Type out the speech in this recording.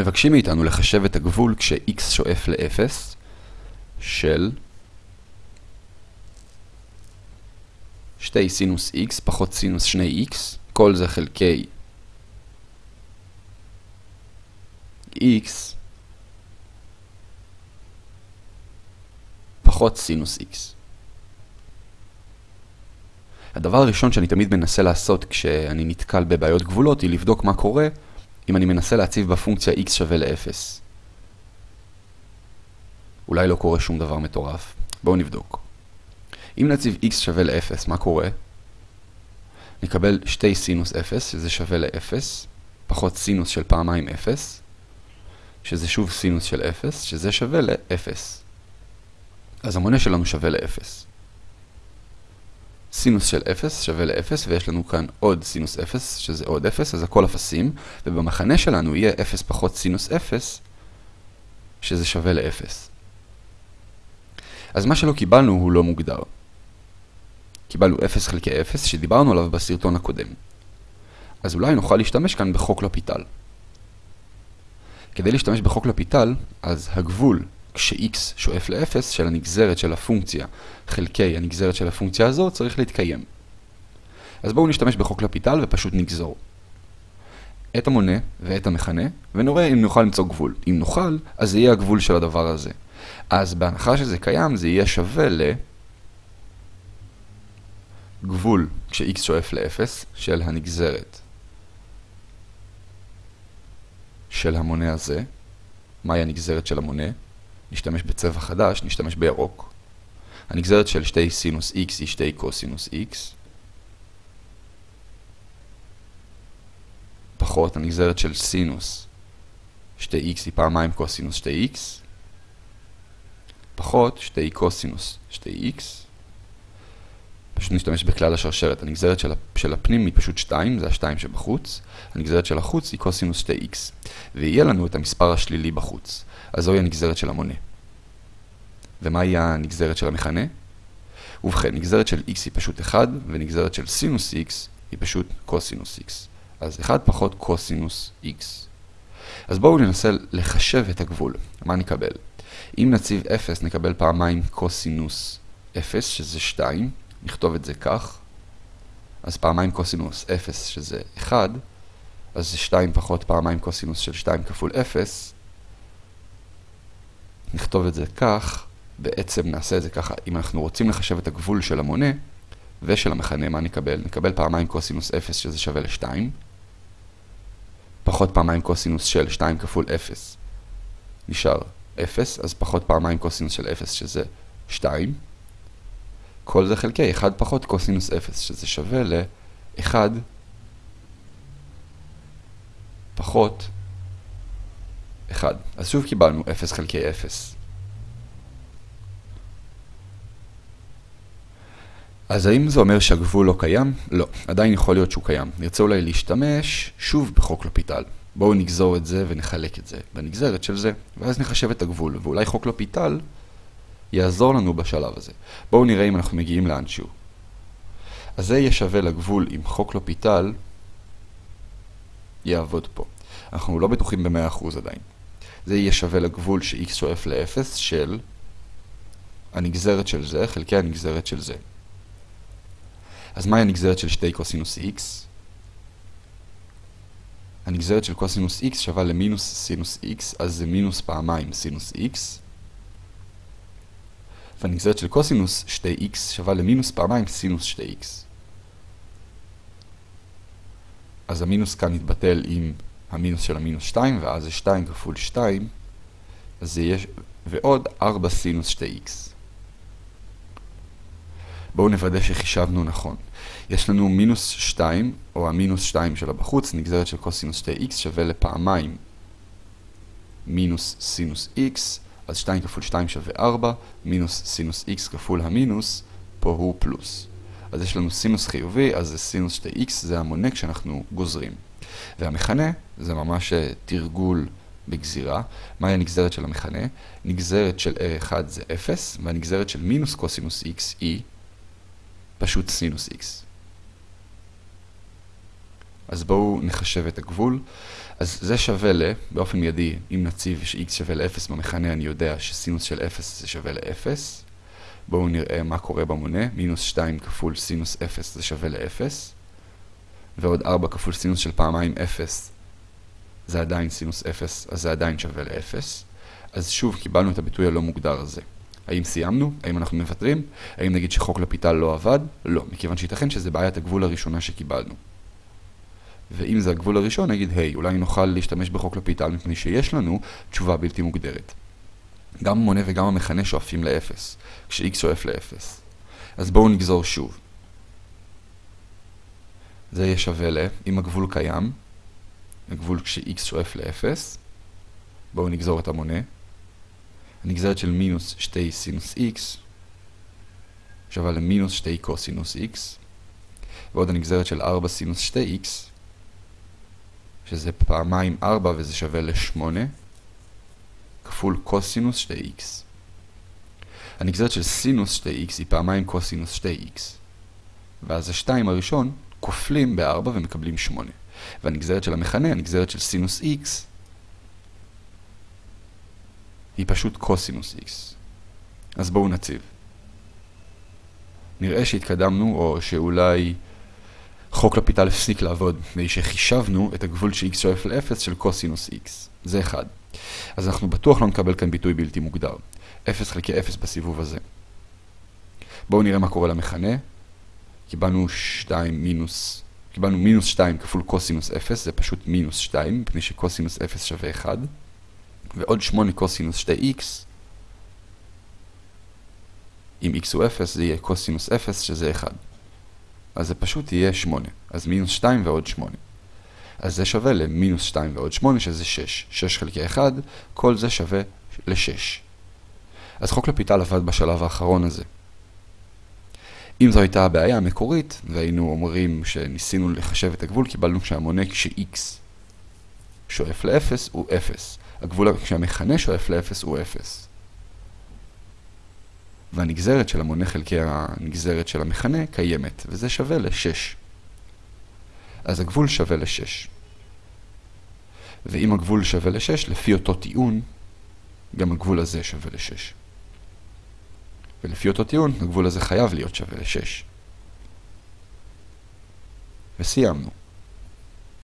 מבקשים מאיתנו לחשב את הגבול כש-x שואף ל-0 של שתי סינוס x פחות סינוס 2x, כל זה חלקי x פחות סינוס x. הדבר הראשון שאני תמיד מנסה לעשות כשאני נתקל בבעיות גבולות היא לבדוק מה קורה אם אני מנסה להציב בפונקציה x שווה ל-0. אולי לא קורה שום דבר מטורף. בואו נבדוק. אם נציב x שווה ל-0, מה קורה? נקבל שתי סינוס 0, שזה שווה ל-0, פחות סינוס של פעמיים 0, שזה שוב סינוס של 0, שזה שווה ל-0. אז המונה שלנו שווה ל-0. סינוס של 0 שווה ל-0, ויש לנו כאן עוד סינוס 0, שזה עוד 0, אז הכל אפסים, ובמחנה שלנו יהיה 0 פחות סינוס 0, שזה שווה ל-0. אז מה שלא קיבלנו הוא לא מוגדר. קיבלנו 0 חלקי 0, שדיברנו עליו בסרטון הקודם. אז אולי נוכל להשתמש כאן בחוק לפיטל. כדי להשתמש בחוק לפיטל, אז הגבול כש-x שואף ל-0 של הנגזרת של הפונקציה חלקי הנגזרת של הפונקציה הזו צריך להתקיים. אז בואו נשתמש בחוק לפיטל ופשוט נגזור. את המונה ואת המכנה, ונראה אם נוכל למצוא גבול. אם נוכל, אז זה יהיה הגבול של הדבר הזה. אז בהנחה שזה קיים, זה יהיה שווה לגבול כש-x שואף ל-0 של הנגזרת של המונה הזה. מהי הנגזרת של המונה? נשתמש בצבע חדש, נשתמש בירוק. הנגזרת של שתי סינוס x היא שתי קוסינוס x. פחות הנגזרת של סינוס שתי x היא פעמיים קוסינוס שתי x. פחות שתי קוסינוס שתי x. פשוט נשתמש בכלל השרשרת. הנגזרת של, של הפנים היא פשוט 2, זה ה-2 שבחוץ. הנגזרת של החוץ היא קוסינוס שתי x. ויהיה לנו את המספר השלילי בחוץ. אז זוהי הנגזרת של המונה. ומהי הנגזרת של המכנה? ובכן, נגזרת של x היא פשוט 1, ונגזרת של סינוס x היא פשוט קוסינוס x. אז 1 פחות קוסינוס x. אז בואו ננסה לחשב את הגבול. מה נקבל? אם נציב 0 נקבל פעמיים קוסינוס 0, שזה 2. נכתוב את זה כך. אז פעמיים קוסינוס 0, שזה 1. אז זה 2 פחות פעמיים קוסינוס של 2 כפול 0. נכתוב את זה כך, בעצם נעשה את זה ככה, אם אנחנו רוצים לחשב את הגבול של המונה ושל המכנה, מה נקבל? נקבל פעמיים קוסינוס 0 שזה שווה ל-2, פחות פעמיים קוסינוס של 2 כפול 0 נשאר 0, אז פחות פעמיים קוסינוס של 0 שזה 2. כל זה חלקי 1 פחות קוסינוס 0 שזה שווה ל-1 פחות 1. אז שוב קיבלנו 0 חלקי 0. אז האם זה אומר שהגבול לא קיים? לא, עדיין יכול להיות שהוא קיים. נרצה אולי להשתמש שוב בחוק לפיטל. בואו נגזור את זה ונחלק את זה בנגזרת של זה, ואז נחשב את הגבול, ואולי חוק לפיטל יעזור לנו בשלב הזה. בואו נראה אם אנחנו מגיעים לאנשהו. אז זה יהיה שווה לגבול עם חוק לפיטל יעבוד פה. אנחנו לא בטוחים ב-100% עדיין. זה יהיה שווה לגבול ש-x שואף ל-0 של הנגזרת של זה חלקי הנגזרת של זה. אז מהי הנגזרת של שתי קוסינוס x? הנגזרת של קוסינוס x שווה למינוס סינוס x, אז זה מינוס פעמיים סינוס x. והנגזרת של קוסינוס שתי x שווה למינוס פעמיים סינוס שתי x. אז המינוס כאן יתבטל עם המינוס של המינוס 2, ואז זה 2 כפול 2, אז זה יהיה, ועוד 4 סינוס 2x. בואו נוודא שחישבנו נכון. יש לנו מינוס 2, או המינוס 2 שלה בחוץ, נגזרת של קוסינוס 2x שווה לפעמיים מינוס סינוס x, אז 2 כפול 2 שווה 4, מינוס סינוס x כפול המינוס, פה הוא פלוס. אז יש לנו סינוס חיובי, אז זה סינוס 2x, זה המונה כשאנחנו גוזרים. והמכנה זה ממש תרגול בגזירה. מהי הנגזרת של המכנה? נגזרת של R1 זה 0, והנגזרת של מינוס קוסינוס x היא פשוט סינוס x. אז בואו נחשב את הגבול. אז זה שווה ל, באופן מיידי, אם נציב ש-x שווה ל-0 במכנה, אני יודע שסינוס של 0 זה שווה ל-0. בואו נראה מה קורה במונה. מינוס 2 כפול סינוס 0 זה שווה ל-0. ועוד 4 כפול סינוס של פעמיים 0 זה עדיין סינוס 0, אז זה עדיין שווה ל-0. אז שוב קיבלנו את הביטוי הלא מוגדר הזה. האם סיימנו? האם אנחנו מוותרים? האם נגיד שחוק לפיטל לא עבד? לא, מכיוון שייתכן שזה בעיית הגבול הראשונה שקיבלנו. ואם זה הגבול הראשון, נגיד, היי, אולי נוכל להשתמש בחוק לפיטל מפני שיש לנו תשובה בלתי מוגדרת. גם המונה וגם המכנה שואפים ל-0, כש-x שואף ל-0. אז בואו נגזור שוב. זה יהיה שווה ל, אם הגבול קיים, הגבול כש-x שואף ל-0, בואו נגזור את המונה. הנגזרת של מינוס 2 סינוס x שווה למינוס 2 קוסינוס x, ועוד הנגזרת של 4 סינוס 2x, שזה פעמיים 4 וזה שווה ל-8, כפול קוסינוס 2x. הנגזרת של סינוס 2x היא פעמיים קוסינוס 2x, ואז ה-2 הראשון כופלים ב-4 ומקבלים 8. והנגזרת של המכנה, הנגזרת של סינוס x, היא פשוט קוסינוס x. אז בואו נציב. נראה שהתקדמנו, או שאולי חוק לפיטל הפסיק לעבוד, מפני שחישבנו את הגבול ש-x שואף ל-0 של קוסינוס x. זה אחד. אז אנחנו בטוח לא נקבל כאן ביטוי בלתי מוגדר. 0 חלקי 0 בסיבוב הזה. בואו נראה מה קורה למכנה. קיבלנו 2 מינוס, קיבלנו מינוס 2 כפול קוסינוס 0, זה פשוט מינוס 2, מפני שקוסינוס 0 שווה 1. ועוד 8 קוסינוס 2x, אם x הוא 0 זה יהיה קוסינוס 0 שזה 1. אז זה פשוט יהיה 8. אז מינוס 2 ועוד 8. אז זה שווה למינוס 2 ועוד 8 שזה 6. 6 חלקי 1, כל זה שווה ל-6. אז חוק לפיטל עבד בשלב האחרון הזה. אם זו הייתה הבעיה המקורית, והיינו אומרים שניסינו לחשב את הגבול, קיבלנו שהמונה כש-x שואף ל-0 הוא 0. הגבול כשהמכנה שואף ל-0 הוא 0. והנגזרת של המונה חלקי הנגזרת של המכנה קיימת, וזה שווה ל-6. אז הגבול שווה ל-6. ואם הגבול שווה ל-6, לפי אותו טיעון, גם הגבול הזה שווה ל-6. ולפי אותו טיעון, הגבול הזה חייב להיות שווה ל-6. וסיימנו.